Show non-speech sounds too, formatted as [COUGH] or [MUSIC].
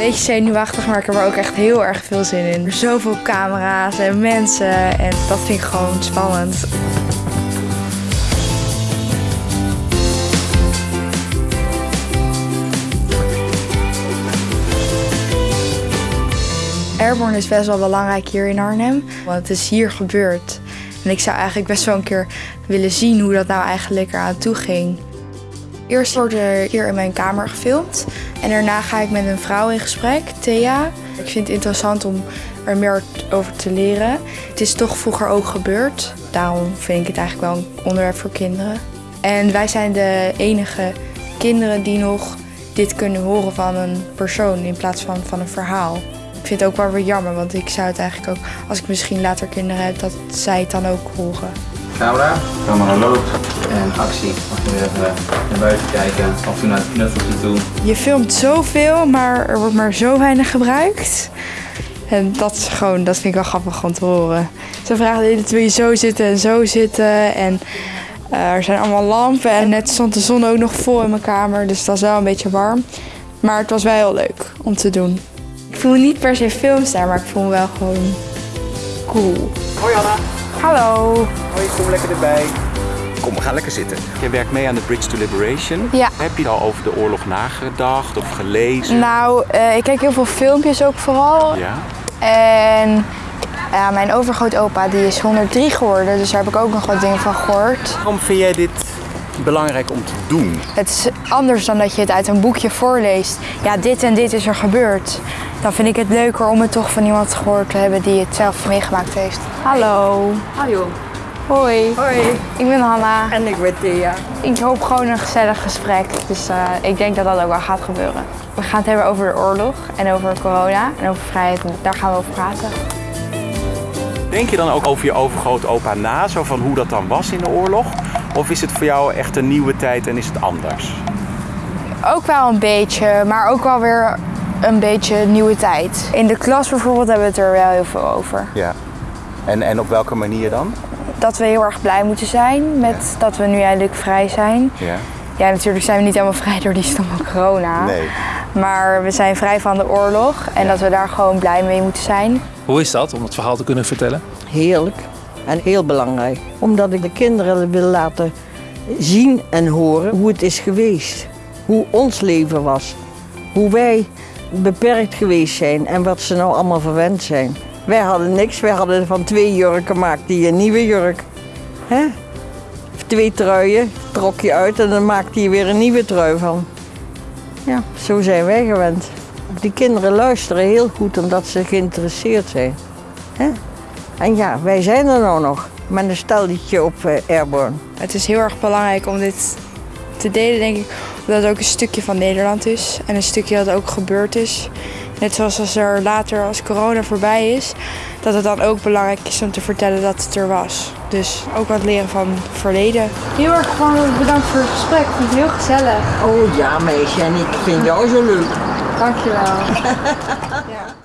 Beetje zenuwachtig, maar ik heb er ook echt heel erg veel zin in. Er zoveel camera's en mensen en dat vind ik gewoon spannend. Airborne is best wel belangrijk hier in Arnhem, want het is hier gebeurd. En ik zou eigenlijk best wel een keer willen zien hoe dat nou eigenlijk eraan toe ging. Eerst wordt er hier in mijn kamer gefilmd en daarna ga ik met een vrouw in gesprek, Thea. Ik vind het interessant om er meer over te leren. Het is toch vroeger ook gebeurd, daarom vind ik het eigenlijk wel een onderwerp voor kinderen. En wij zijn de enige kinderen die nog dit kunnen horen van een persoon in plaats van van een verhaal. Ik vind het ook wel weer jammer, want ik zou het eigenlijk ook, als ik misschien later kinderen heb, dat zij het dan ook horen. Camera, camera loopt en actie. Mag je weer even naar buiten kijken, af en toe naar het knuffeltje toe. Je filmt zoveel, maar er wordt maar zo weinig gebruikt. En dat is gewoon, dat vind ik wel grappig om te horen. Ze vragen de hele tijd, wil je zo zitten en zo zitten. En eh, er zijn allemaal lampen en net stond de zon ook nog vol in mijn kamer. Dus het was wel een beetje warm. Maar het was wel heel leuk om te doen. Ik voel niet per se filmster, maar ik voel me wel gewoon cool. Hoi Anna. Hallo. Hoi, kom lekker erbij. Kom, we gaan lekker zitten. Je werkt mee aan de Bridge to Liberation. Ja. Heb je al over de oorlog nagedacht of gelezen? Nou, eh, ik kijk heel veel filmpjes ook vooral. Ja. En ja, mijn overgrootopa die is 103 geworden, dus daar heb ik ook nog wat dingen van gehoord. Waarom vind jij dit belangrijk om te doen? Het is anders dan dat je het uit een boekje voorleest. Ja, dit en dit is er gebeurd. Dan vind ik het leuker om het toch van iemand gehoord te hebben die het zelf meegemaakt heeft. Hallo. Hallo. Hoi. Hoi. Ik ben Hanna. En ik ben Thea. Ik hoop gewoon een gezellig gesprek. Dus eh, ik denk dat dat ook wel gaat gebeuren. We gaan het hebben over de oorlog en over corona en over vrijheid. Daar gaan we over praten. Denk je dan ook over je overgrootopa na, zo van hoe dat dan was in de oorlog? Of is het voor jou echt een nieuwe tijd en is het anders? Ook wel een beetje, maar ook wel weer een beetje nieuwe tijd. In de klas bijvoorbeeld hebben we het er wel heel veel over. Ja. En, en op welke manier dan? Dat we heel erg blij moeten zijn met dat we nu eindelijk vrij zijn. Ja. Ja, natuurlijk zijn we niet helemaal vrij door die stomme corona. Nee. Maar we zijn vrij van de oorlog en dat we daar gewoon blij mee moeten zijn. Hoe is dat om het verhaal te kunnen vertellen? Heerlijk en heel belangrijk. Omdat ik de kinderen wil laten zien en horen hoe het is geweest. Hoe ons leven was. Hoe wij beperkt geweest zijn en wat ze nou allemaal verwend zijn. Wij hadden niks, wij hadden van twee jurken maakte je een nieuwe jurk. Hè? Twee truien trok je uit en dan maakte je weer een nieuwe trui van. Ja, zo zijn wij gewend. Die kinderen luisteren heel goed omdat ze geïnteresseerd zijn. Hè? En ja, wij zijn er nou nog met een stelletje op eh, Airborne. Het is heel erg belangrijk om dit te delen, denk ik. Omdat het ook een stukje van Nederland is. En een stukje dat ook gebeurd is. Net zoals als er later, als corona voorbij is, dat het dan ook belangrijk is om te vertellen dat het er was. Dus ook wat leren van het verleden. Heel erg gewoon bedankt voor het gesprek. Ik vond het heel gezellig. Oh ja, meisje, en ik vind jou zo leuk. Dankjewel. [LAUGHS]